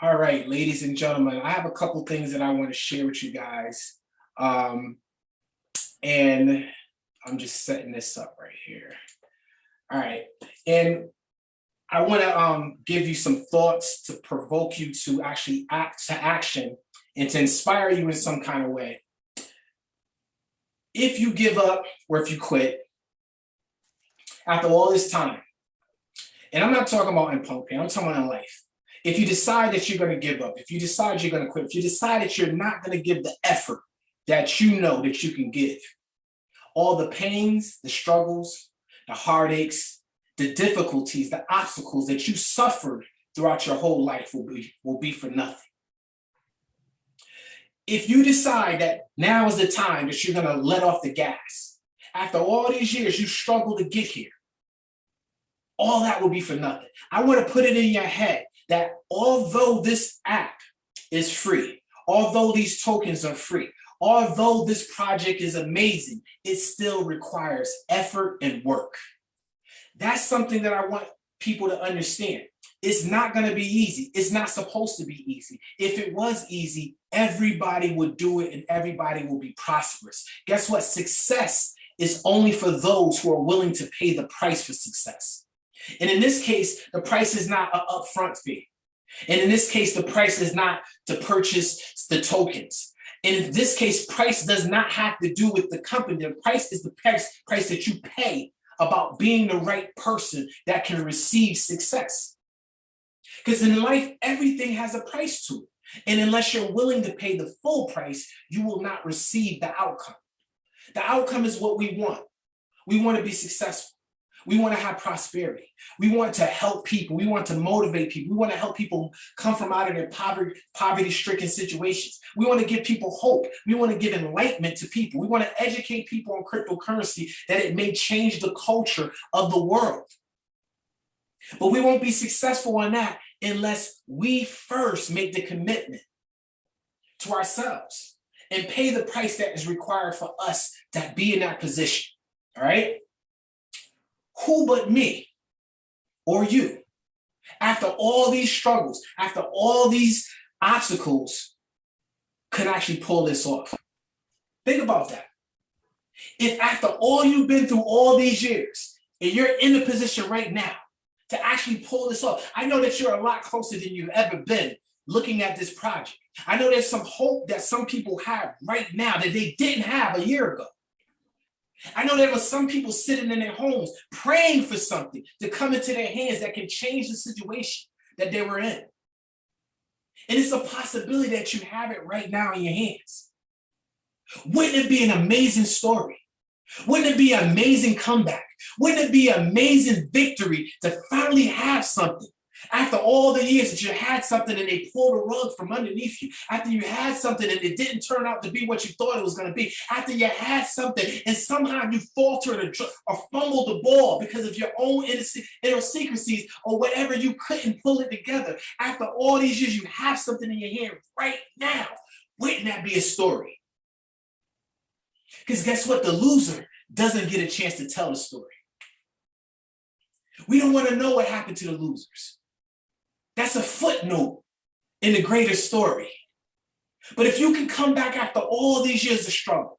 All right, ladies and gentlemen, I have a couple things that I want to share with you guys. Um, and I'm just setting this up right here. All right, and I want to um, give you some thoughts to provoke you to actually act to action and to inspire you in some kind of way. If you give up or if you quit, after all this time, and I'm not talking about in punk I'm talking about in life. If you decide that you're going to give up, if you decide you're going to quit, if you decide that you're not going to give the effort that you know that you can give, all the pains, the struggles, the heartaches, the difficulties, the obstacles that you suffered throughout your whole life will be, will be for nothing. If you decide that now is the time that you're gonna let off the gas, after all these years you struggle to get here, all that will be for nothing. I wanna put it in your head that although this app is free, although these tokens are free, although this project is amazing, it still requires effort and work. That's something that I want people to understand. It's not going to be easy. It's not supposed to be easy. If it was easy, everybody would do it and everybody will be prosperous. Guess what? Success is only for those who are willing to pay the price for success. And in this case, the price is not an upfront fee. And in this case, the price is not to purchase the tokens. And in this case, price does not have to do with the company. The price is the price, price that you pay about being the right person that can receive success. Because in life, everything has a price to it. And unless you're willing to pay the full price, you will not receive the outcome. The outcome is what we want. We want to be successful. We want to have prosperity. We want to help people. We want to motivate people. We want to help people come from out of their poverty, poverty-stricken situations. We want to give people hope. We want to give enlightenment to people. We want to educate people on cryptocurrency that it may change the culture of the world. But we won't be successful on that unless we first make the commitment to ourselves and pay the price that is required for us to be in that position, all right? Who but me or you, after all these struggles, after all these obstacles, could actually pull this off? Think about that. If after all you've been through all these years, and you're in the position right now to actually pull this off, I know that you're a lot closer than you've ever been looking at this project. I know there's some hope that some people have right now that they didn't have a year ago. I know there were some people sitting in their homes praying for something to come into their hands that can change the situation that they were in. And it's a possibility that you have it right now in your hands. Wouldn't it be an amazing story? Wouldn't it be an amazing comeback? Wouldn't it be an amazing victory to finally have something after all the years that you had something and they pulled a rug from underneath you, after you had something and it didn't turn out to be what you thought it was going to be, after you had something and somehow you faltered or, or fumbled the ball because of your own idiosyncrasies or whatever, you couldn't pull it together. After all these years, you have something in your hand right now. Wouldn't that be a story? Because guess what? The loser doesn't get a chance to tell the story. We don't want to know what happened to the losers. That's a footnote in the greater story. But if you can come back after all these years of struggle,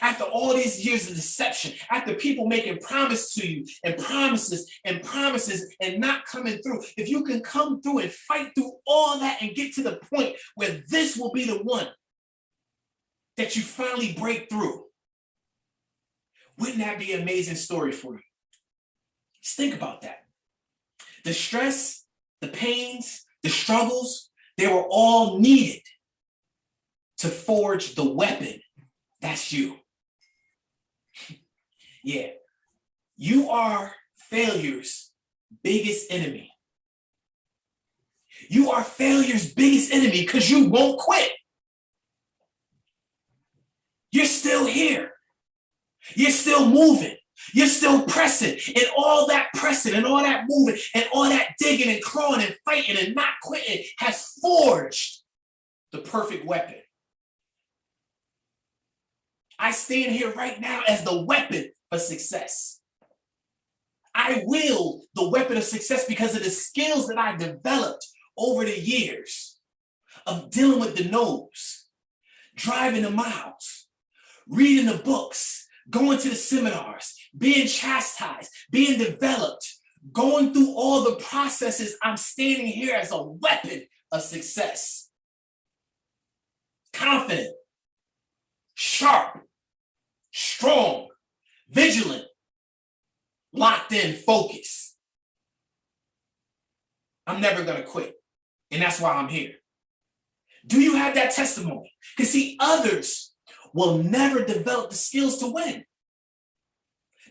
after all these years of deception, after people making promises to you and promises and promises and not coming through, if you can come through and fight through all that and get to the point where this will be the one that you finally break through, wouldn't that be an amazing story for you? Just think about that. The stress the pains, the struggles, they were all needed to forge the weapon. That's you. yeah, you are failure's biggest enemy. You are failure's biggest enemy because you won't quit. You're still here. You're still moving. You're still pressing and all that pressing and all that moving and all that digging and clawing and fighting and not quitting has forged the perfect weapon. I stand here right now as the weapon for success. I wield the weapon of success because of the skills that I developed over the years of dealing with the no's, driving the miles, reading the books, going to the seminars, being chastised, being developed, going through all the processes, I'm standing here as a weapon of success. Confident, sharp, strong, vigilant, locked in, focused. I'm never gonna quit. And that's why I'm here. Do you have that testimony? Because see, others will never develop the skills to win.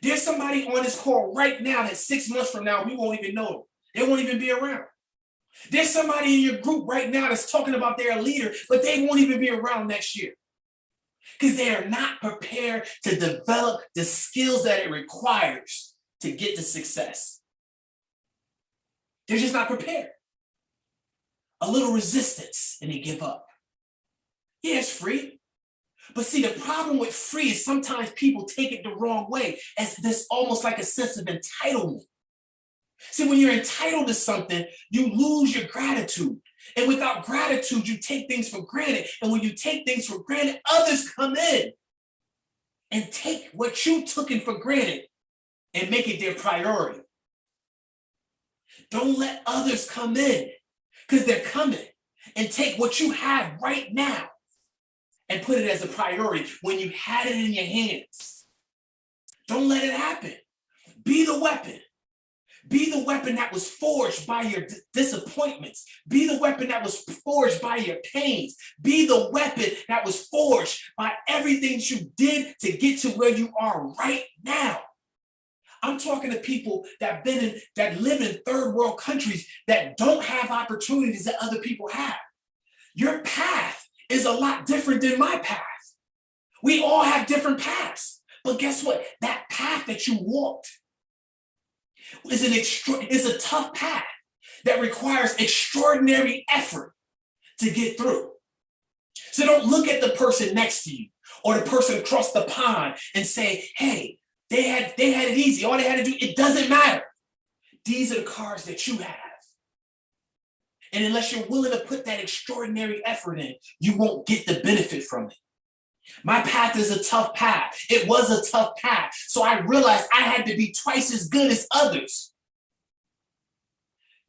There's somebody on this call right now that six months from now, we won't even know them. They won't even be around. There's somebody in your group right now that's talking about their leader, but they won't even be around next year. Because they are not prepared to develop the skills that it requires to get to success. They're just not prepared. A little resistance and they give up. Yeah, it's free. But see, the problem with free is sometimes people take it the wrong way as this almost like a sense of entitlement. See, when you're entitled to something, you lose your gratitude. And without gratitude, you take things for granted. And when you take things for granted, others come in and take what you took in for granted and make it their priority. Don't let others come in because they're coming and take what you have right now and put it as a priority when you had it in your hands. Don't let it happen. Be the weapon. Be the weapon that was forged by your disappointments. Be the weapon that was forged by your pains. Be the weapon that was forged by everything you did to get to where you are right now. I'm talking to people that been in that live in third world countries that don't have opportunities that other people have. Your path is a lot different than my path. We all have different paths. But guess what? That path that you walked is an extra is a tough path that requires extraordinary effort to get through. So don't look at the person next to you or the person across the pond and say, hey, they had they had it easy. All they had to do, it doesn't matter. These are the cars that you have. And unless you're willing to put that extraordinary effort in, you won't get the benefit from it. My path is a tough path. It was a tough path. So I realized I had to be twice as good as others.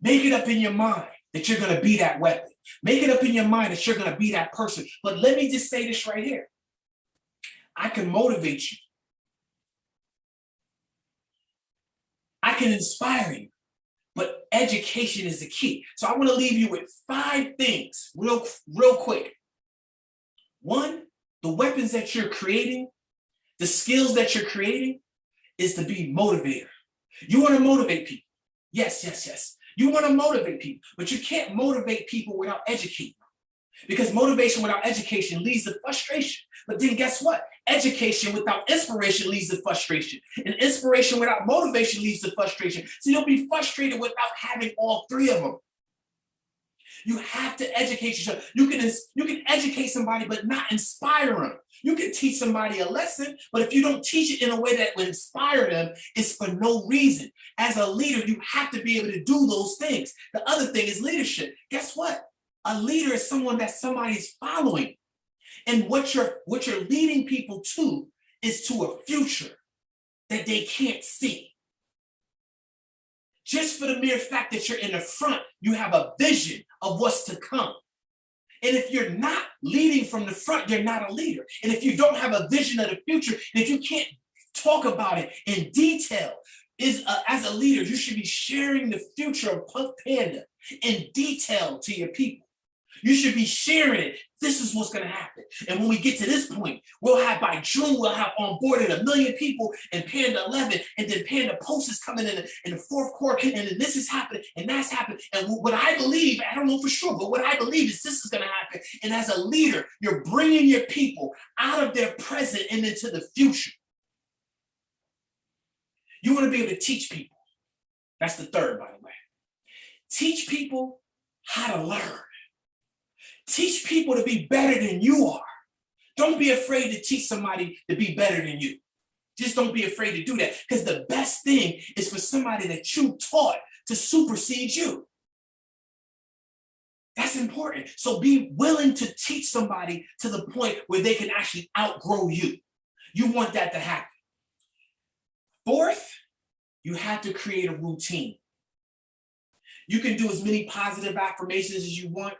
Make it up in your mind that you're going to be that weapon. Make it up in your mind that you're going to be that person. But let me just say this right here. I can motivate you. I can inspire you but education is the key. So I wanna leave you with five things real, real quick. One, the weapons that you're creating, the skills that you're creating is to be motivator. You wanna motivate people. Yes, yes, yes. You wanna motivate people, but you can't motivate people without educating because motivation without education leads to frustration. But then guess what? Education without inspiration leads to frustration. And inspiration without motivation leads to frustration. So you'll be frustrated without having all three of them. You have to educate yourself. You can, you can educate somebody, but not inspire them. You can teach somebody a lesson, but if you don't teach it in a way that will inspire them, it's for no reason. As a leader, you have to be able to do those things. The other thing is leadership. Guess what? A leader is someone that somebody's following. And what you're, what you're leading people to is to a future that they can't see. Just for the mere fact that you're in the front, you have a vision of what's to come. And if you're not leading from the front, you're not a leader. And if you don't have a vision of the future, if you can't talk about it in detail, is as a leader, you should be sharing the future of Punk Panda in detail to your people. You should be sharing it. This is what's going to happen. And when we get to this point, we'll have by June, we'll have onboarded a million people in Panda 11, and then Panda Post is coming in in the fourth quarter, and then this is happening, and that's happening. And what I believe, I don't know for sure, but what I believe is this is going to happen. And as a leader, you're bringing your people out of their present and into the future. You want to be able to teach people. That's the third, by the way. Teach people how to learn. Teach people to be better than you are. Don't be afraid to teach somebody to be better than you. Just don't be afraid to do that because the best thing is for somebody that you taught to supersede you. That's important. So be willing to teach somebody to the point where they can actually outgrow you. You want that to happen. Fourth, you have to create a routine. You can do as many positive affirmations as you want.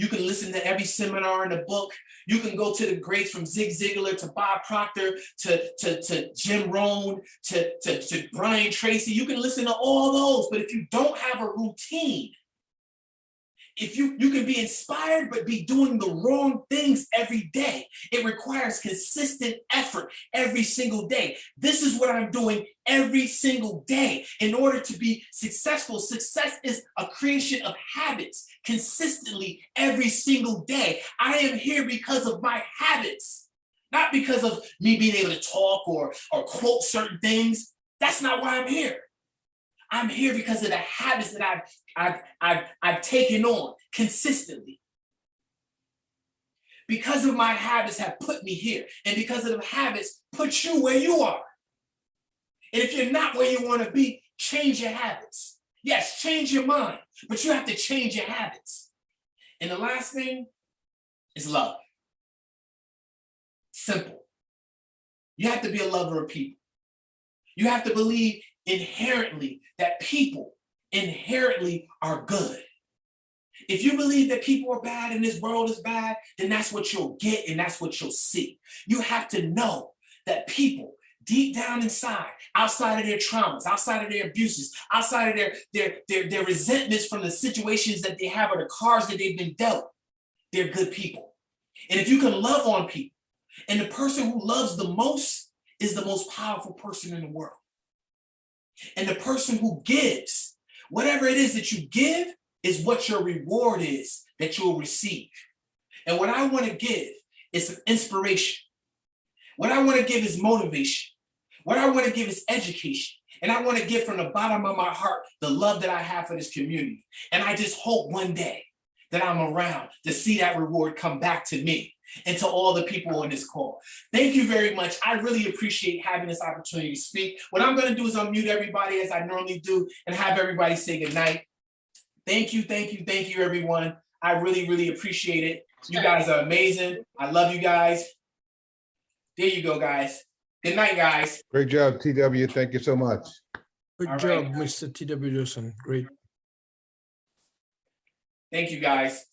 You can listen to every seminar in the book. You can go to the greats from Zig Ziglar to Bob Proctor to, to, to Jim Rohn to, to, to Brian Tracy. You can listen to all those, but if you don't have a routine, if you you can be inspired but be doing the wrong things every day. It requires consistent effort every single day. This is what i'm doing every single day. In order to be successful success is a creation of habits consistently every single day. I am here because of my habits not because of me being able to talk or or quote certain things. That's not why i'm here I'm here because of the habits that I've, I've, I've, I've taken on consistently. Because of my habits have put me here. And because of the habits put you where you are. And if you're not where you want to be, change your habits. Yes, change your mind, but you have to change your habits. And the last thing is love. Simple. You have to be a lover of people. You have to believe inherently that people inherently are good. If you believe that people are bad and this world is bad, then that's what you'll get and that's what you'll see. You have to know that people deep down inside, outside of their traumas, outside of their abuses, outside of their, their, their, their resentments from the situations that they have or the cards that they've been dealt, they're good people. And if you can love on people, and the person who loves the most is the most powerful person in the world. And the person who gives, whatever it is that you give, is what your reward is that you'll receive. And what I want to give is some inspiration. What I want to give is motivation. What I want to give is education. And I want to give from the bottom of my heart the love that I have for this community. And I just hope one day that I'm around to see that reward come back to me and to all the people on this call. Thank you very much. I really appreciate having this opportunity to speak. What I'm gonna do is unmute everybody as I normally do and have everybody say goodnight. Thank you, thank you, thank you, everyone. I really, really appreciate it. You guys are amazing. I love you guys. There you go, guys. Good night, guys. Great job, TW. Thank you so much. Good All job, right. Mr. T.W. Johnson. Great. Thank you, guys.